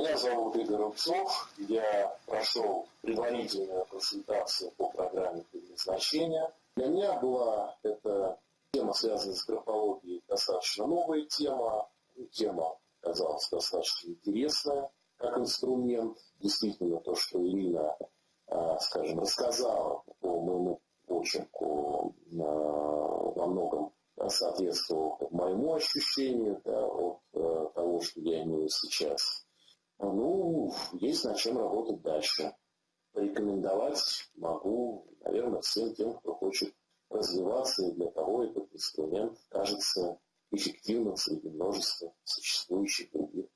Меня зовут Игорь Рубцов. Я прошел предварительную консультацию по программе предназначения. Для меня была эта тема, связанная с графологией, достаточно новая тема. Тема казалась достаточно интересная как инструмент. Действительно, то, что Ирина, а, скажем, рассказала по моему почерку, а, во многом соответствовал моему ощущению да, от э, того, что я имею сейчас. Ну, есть над чем работать дальше. Порекомендовать могу, наверное, всем тем, кто хочет развиваться, и для того этот инструмент кажется эффективным среди множества существующих других.